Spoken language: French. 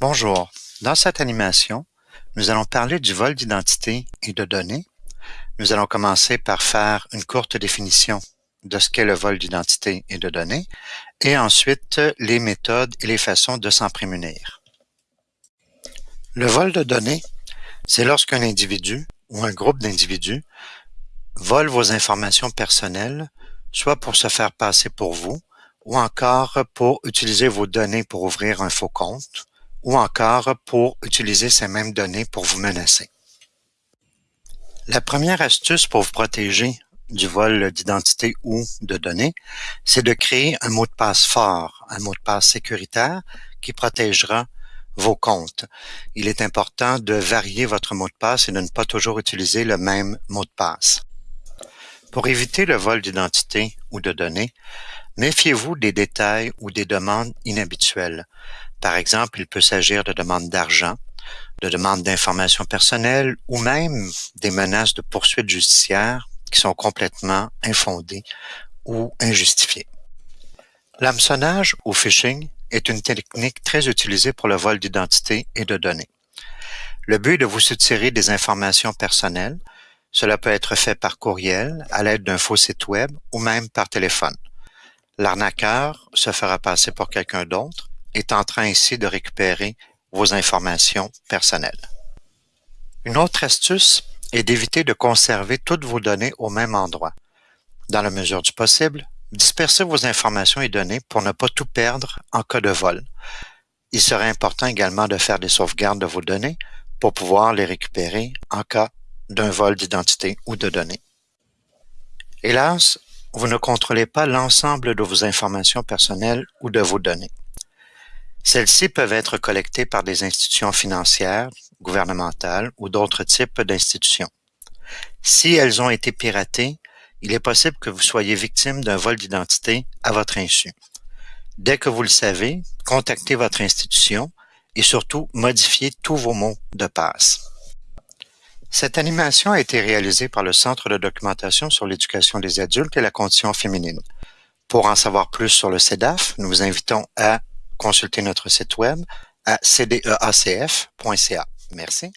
Bonjour, dans cette animation, nous allons parler du vol d'identité et de données. Nous allons commencer par faire une courte définition de ce qu'est le vol d'identité et de données, et ensuite les méthodes et les façons de s'en prémunir. Le vol de données, c'est lorsqu'un individu ou un groupe d'individus vole vos informations personnelles, soit pour se faire passer pour vous, ou encore pour utiliser vos données pour ouvrir un faux compte, ou encore pour utiliser ces mêmes données pour vous menacer. La première astuce pour vous protéger du vol d'identité ou de données, c'est de créer un mot de passe fort, un mot de passe sécuritaire qui protégera vos comptes. Il est important de varier votre mot de passe et de ne pas toujours utiliser le même mot de passe. Pour éviter le vol d'identité ou de données, méfiez-vous des détails ou des demandes inhabituelles. Par exemple, il peut s'agir de demandes d'argent, de demandes d'informations personnelles ou même des menaces de poursuites judiciaires qui sont complètement infondées ou injustifiées. L'hameçonnage ou phishing est une technique très utilisée pour le vol d'identité et de données. Le but est de vous soutirer des informations personnelles. Cela peut être fait par courriel, à l'aide d'un faux site web ou même par téléphone. L'arnaqueur se fera passer pour quelqu'un d'autre est en train ici de récupérer vos informations personnelles. Une autre astuce est d'éviter de conserver toutes vos données au même endroit. Dans la mesure du possible, dispersez vos informations et données pour ne pas tout perdre en cas de vol. Il serait important également de faire des sauvegardes de vos données pour pouvoir les récupérer en cas d'un vol d'identité ou de données. Hélas, vous ne contrôlez pas l'ensemble de vos informations personnelles ou de vos données. Celles-ci peuvent être collectées par des institutions financières, gouvernementales ou d'autres types d'institutions. Si elles ont été piratées, il est possible que vous soyez victime d'un vol d'identité à votre insu. Dès que vous le savez, contactez votre institution et surtout modifiez tous vos mots de passe. Cette animation a été réalisée par le Centre de documentation sur l'éducation des adultes et la condition féminine. Pour en savoir plus sur le CEDAF, nous vous invitons à consulter notre site web à cdeacf.ca. Merci.